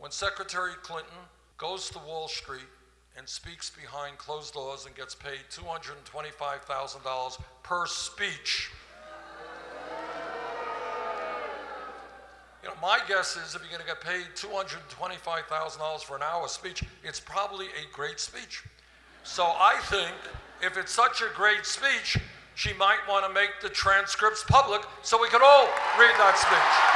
when Secretary Clinton goes to Wall Street and speaks behind closed doors and gets paid $225,000 per speech. You know, my guess is if you're going to get paid $225,000 for an hour speech, it's probably a great speech. So I think if it's such a great speech, she might want to make the transcripts public so we can all read that speech.